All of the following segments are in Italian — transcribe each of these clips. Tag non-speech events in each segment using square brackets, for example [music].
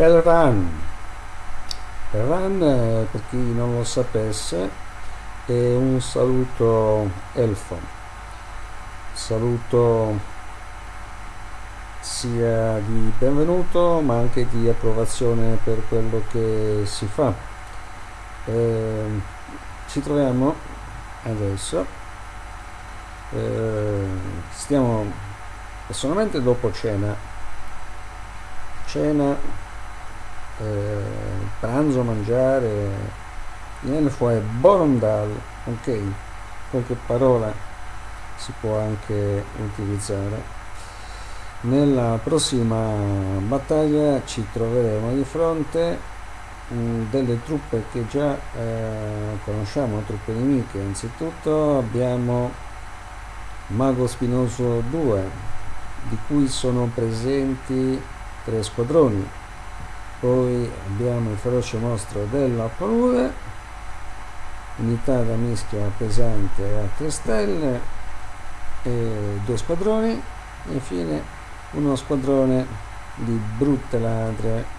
Hellran Hellran eh, per chi non lo sapesse è un saluto elfo. Saluto sia di benvenuto ma anche di approvazione per quello che si fa. Eh, ci troviamo adesso. Eh, stiamo personalmente dopo cena. Cena eh, pranzo, mangiare, viene fuori Borondal, ok, qualche parola si può anche utilizzare. Nella prossima battaglia ci troveremo di fronte mm, delle truppe che già eh, conosciamo, truppe nemiche. Anzitutto abbiamo Mago Spinoso 2, di cui sono presenti tre squadroni poi abbiamo il feroce mostro della palude unità da mischia pesante a 3 stelle e due squadroni e infine uno squadrone di brutte ladre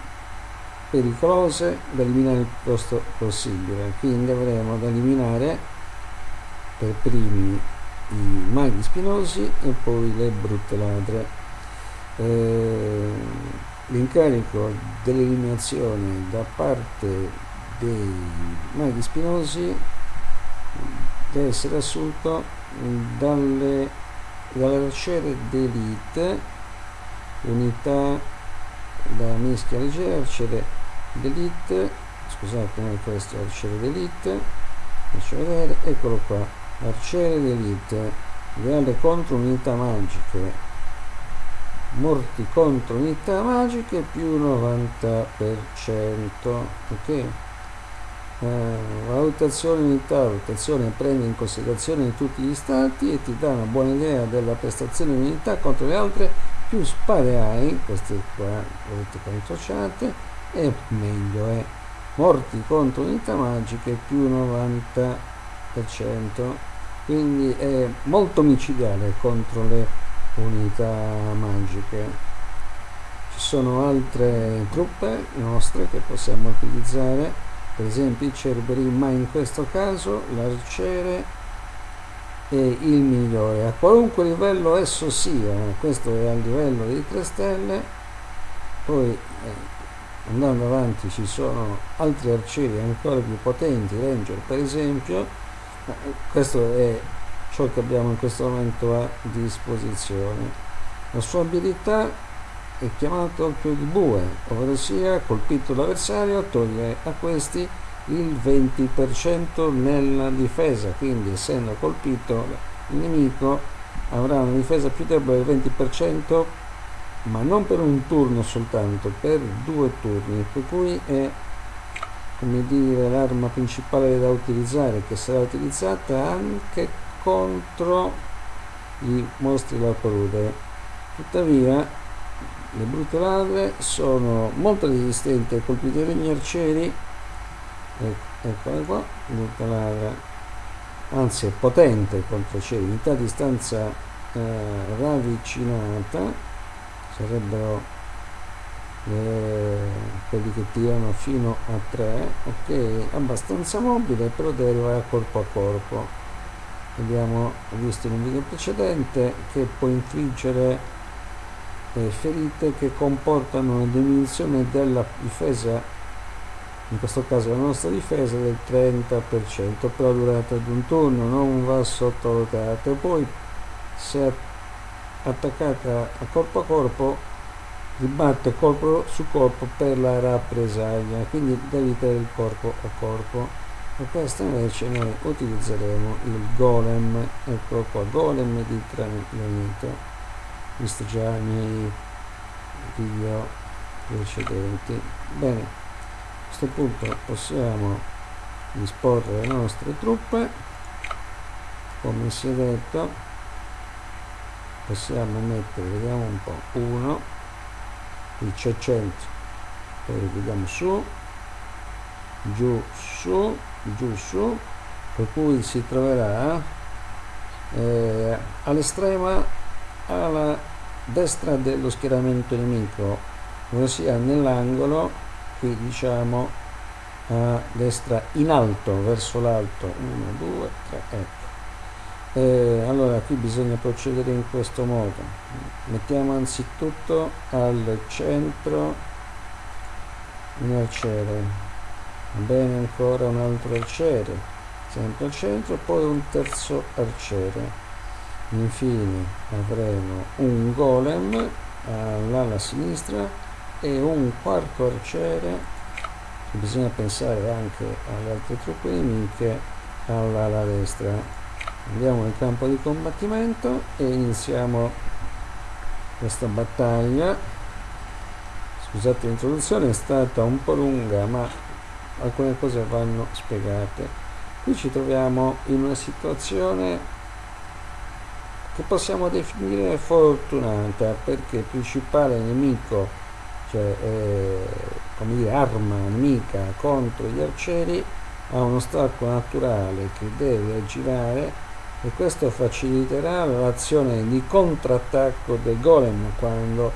pericolose da eliminare il presto possibile. Quindi avremo da eliminare per primi i maghi spinosi e poi le brutte ladre. Eh, l'incarico dell'eliminazione da parte dei maghi spinosi deve essere assunto dalle, dall'arciere d'elite unità da mischia leggera arciere d'elite scusate non è questo arciere d'elite faccio vedere eccolo qua arciere d'elite reale contro unità magiche morti contro unità magiche più 90% ok? Eh, valutazione unità valutazione prende in considerazione tutti gli stati e ti dà una buona idea della prestazione di unità contro le altre. Più spade hai queste qua vedete qua incrociate e meglio è morti contro unità magiche più 90% quindi è molto micidiale contro le unità magiche. Ci sono altre truppe nostre che possiamo utilizzare. Per esempio i cerberi ma in questo caso l'arciere è il migliore. A qualunque livello esso sia questo è a livello di 3 stelle. Poi eh, andando avanti ci sono altri arcieri ancora più potenti ranger per esempio. Questo è ciò che abbiamo in questo momento a disposizione. La sua abilità è chiamata occhio di bue, ovvero sia colpito l'avversario toglie a questi il 20% nella difesa, quindi essendo colpito il nemico avrà una difesa più debole del 20%, ma non per un turno soltanto, per due turni, per cui è come dire l'arma principale da utilizzare che sarà utilizzata anche contro i mostri della palude. Tuttavia le brutte ladre sono molto resistenti ai colpi degli arcieri. Eccola qua brutta ladra anzi è potente contro i arcieri unità a distanza eh, ravvicinata sarebbero eh, quelli che tirano fino a 3 ok abbastanza mobile però deve arrivare a corpo a corpo abbiamo visto in un video precedente che può infliggere eh, ferite che comportano una diminuzione della difesa in questo caso la nostra difesa del 30% per la durata di un turno non va sottovalutata. Poi se attaccata a corpo a corpo ribatte corpo su corpo per la rappresaglia quindi devi il corpo a corpo per questo invece noi utilizzeremo il golem. Ecco qua golem di tranquillamente visto già i miei video precedenti. Bene a questo punto possiamo disporre le nostre truppe. Come si è detto possiamo mettere vediamo un po' 1 qui c'è 100 poi vediamo su. Giù su giù su per cui si troverà eh, all'estrema alla destra dello schieramento nemico ossia nell'angolo qui diciamo a destra in alto verso l'alto. 1 2 3 ecco. Eh, allora qui bisogna procedere in questo modo. Mettiamo anzitutto al centro un arciere bene ancora un altro arciere sempre al centro poi un terzo arciere. Infine avremo un golem all'ala sinistra e un quarto arciere. Bisogna pensare anche alle altre truppe nemiche all'ala destra. Andiamo nel campo di combattimento e iniziamo questa battaglia. Scusate l'introduzione è stata un po' lunga ma alcune cose vanno spiegate. Qui ci troviamo in una situazione che possiamo definire fortunata perché il principale nemico cioè eh, come dire arma nemica contro gli arcieri ha uno stacco naturale che deve girare e questo faciliterà l'azione di contrattacco del golem quando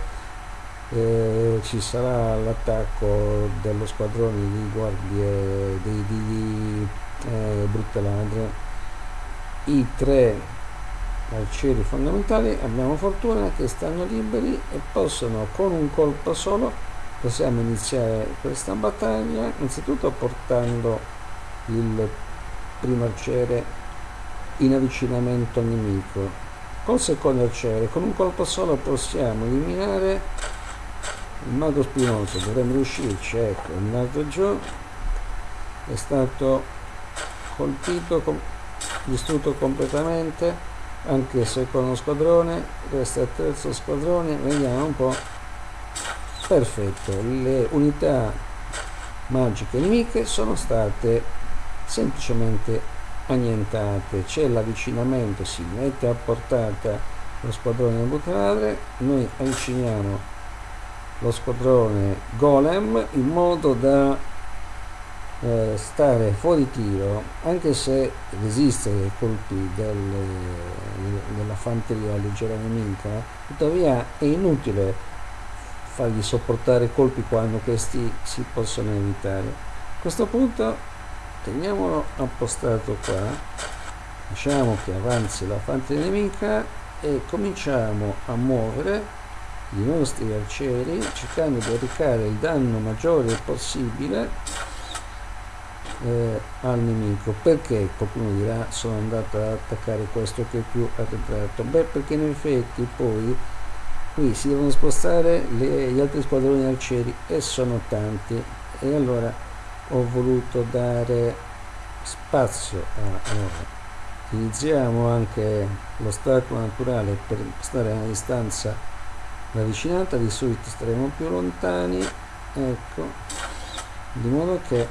eh, ci sarà l'attacco dello squadrone di guardie di, di, di eh, brutte ladre i tre arcieri fondamentali abbiamo fortuna che stanno liberi e possono con un colpo solo possiamo iniziare questa battaglia innanzitutto portando il primo arciere in avvicinamento al nemico. Col secondo arciere con un colpo solo possiamo eliminare il mago spinoso dovremmo riuscirci ecco è andato giù. È stato colpito distrutto completamente anche secondo squadrone è il terzo squadrone vediamo un po' perfetto le unità magiche nemiche sono state semplicemente annientate. C'è l'avvicinamento si mette a portata lo squadrone bucaladre noi avviciniamo lo squadrone golem in modo da eh, stare fuori tiro anche se resiste ai colpi del, della fanteria leggera nemica tuttavia è inutile fargli sopportare colpi quando questi si possono evitare. A questo punto teniamolo appostato qua lasciamo che avanzi la fanteria nemica e cominciamo a muovere i nostri arcieri cercando di arrecare il danno maggiore possibile eh, al nemico. Perché qualcuno dirà sono andato ad attaccare questo che è più arretrato beh perché in effetti poi qui si devono spostare le, gli altri squadroni arcieri e sono tanti. E allora ho voluto dare spazio a loro utilizziamo anche l'ostacolo naturale per stare a una distanza ravvicinata di solito staremo più lontani. Ecco di modo che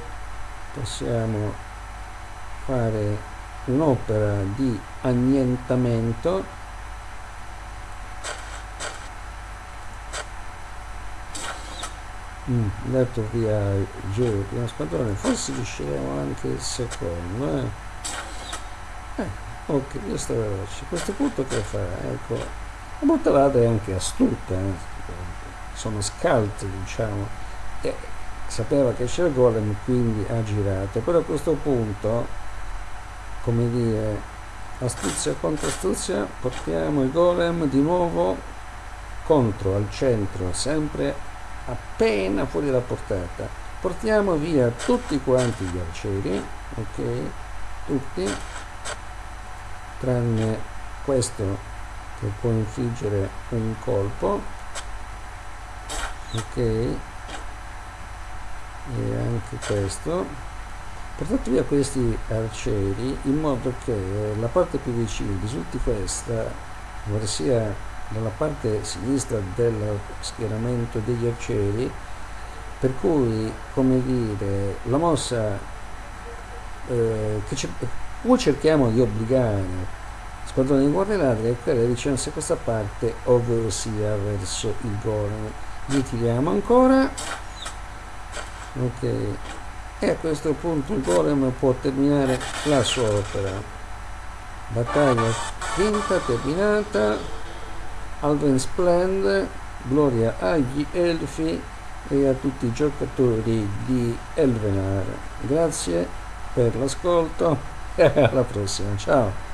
possiamo fare un'opera di annientamento. Mm, dato via giù il primo squadrone forse riusciremo anche il secondo eh. Eh, ok io sto veloce. A questo punto che fa? Ecco la bottalata è anche astuta eh. sono scalte diciamo. E sapeva che c'era il golem quindi ha girato. Però a questo punto come dire astuzia contro astuzia portiamo il golem di nuovo contro al centro sempre appena fuori dalla portata. Portiamo via tutti quanti gli arcieri ok? Tutti tranne questo che può infliggere un colpo. Ok. E anche questo. Portate via questi arcieri in modo che la parte più vicina risulti questa ossia dalla parte sinistra del schieramento degli arcieri per cui come dire la mossa eh, che o cerchiamo di obbligare squadrone di guardie ladri a quella vicinanza a questa parte ovvero sia verso il golem li tiriamo ancora ok e a questo punto il golem può terminare la sua opera battaglia quinta terminata Alven Splend gloria agli elfi e a tutti i giocatori di Elvenar. Grazie per l'ascolto [laughs] e alla prossima. Ciao!